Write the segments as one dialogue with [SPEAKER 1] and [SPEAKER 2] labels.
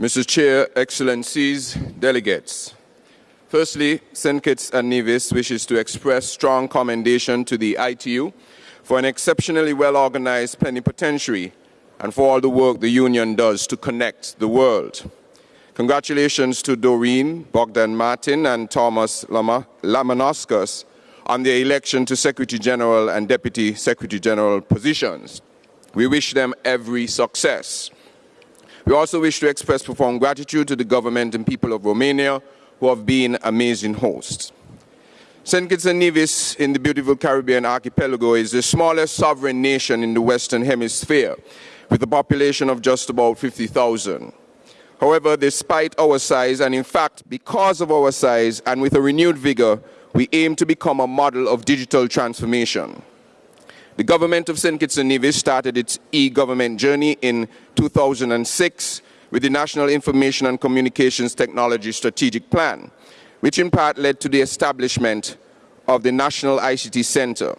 [SPEAKER 1] Mr. Chair, Excellencies, delegates. Firstly, St. Kitts and Nevis wishes to express strong commendation to the ITU for an exceptionally well-organized plenipotentiary and for all the work the Union does to connect the world. Congratulations to Doreen, Bogdan Martin and Thomas Lama, on their election to Secretary General and Deputy Secretary General positions. We wish them every success. We also wish to express profound gratitude to the government and people of Romania who have been amazing hosts. St. Kitts and Nevis in the beautiful Caribbean archipelago is the smallest sovereign nation in the Western Hemisphere with a population of just about 50,000. However, despite our size, and in fact, because of our size and with a renewed vigor, we aim to become a model of digital transformation. The government of St. Kitts and Nevis started its e-government journey in 2006 with the National Information and Communications Technology Strategic Plan, which in part led to the establishment of the National ICT Center.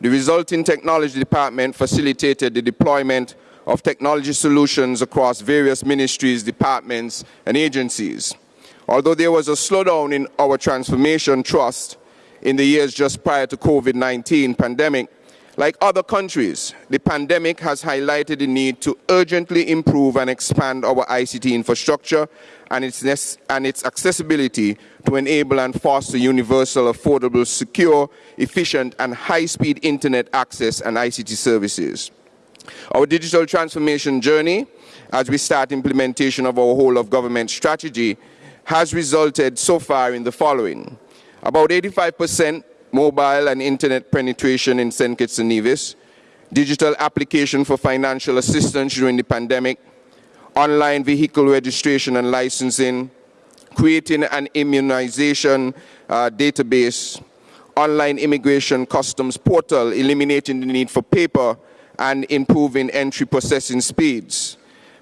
[SPEAKER 1] The resulting technology department facilitated the deployment of technology solutions across various ministries, departments, and agencies. Although there was a slowdown in our transformation trust in the years just prior to COVID-19 pandemic, like other countries, the pandemic has highlighted the need to urgently improve and expand our ICT infrastructure and its, and its accessibility to enable and foster universal, affordable, secure, efficient, and high-speed internet access and ICT services. Our digital transformation journey, as we start implementation of our whole of government strategy, has resulted so far in the following. About 85 percent mobile and internet penetration in St. Kitts and Nevis, digital application for financial assistance during the pandemic, online vehicle registration and licensing, creating an immunization uh, database, online immigration customs portal, eliminating the need for paper and improving entry processing speeds.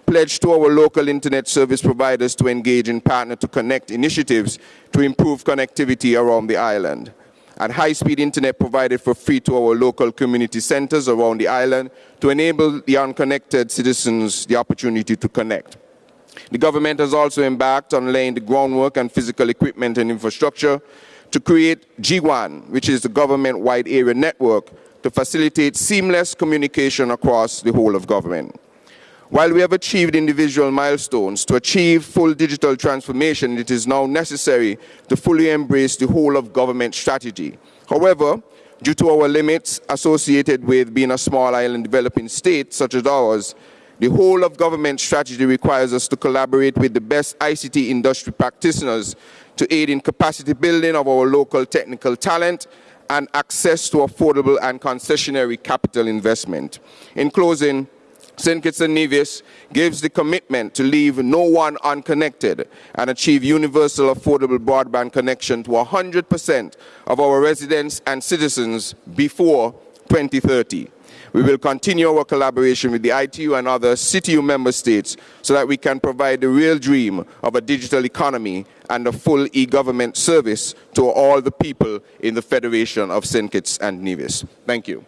[SPEAKER 1] Pledge to our local internet service providers to engage in Partner2Connect initiatives to improve connectivity around the island and high-speed internet provided for free to our local community centers around the island to enable the unconnected citizens the opportunity to connect. The government has also embarked on laying the groundwork and physical equipment and infrastructure to create GWAN, which is the government-wide area network to facilitate seamless communication across the whole of government. While we have achieved individual milestones, to achieve full digital transformation, it is now necessary to fully embrace the whole of government strategy. However, due to our limits associated with being a small island developing state such as ours, the whole of government strategy requires us to collaborate with the best ICT industry practitioners to aid in capacity building of our local technical talent and access to affordable and concessionary capital investment. In closing, St. Kitts and Nevis gives the commitment to leave no one unconnected and achieve universal affordable broadband connection to 100% of our residents and citizens before 2030. We will continue our collaboration with the ITU and other CITU member states so that we can provide the real dream of a digital economy and a full e-government service to all the people in the Federation of St. Kitts and Nevis. Thank you.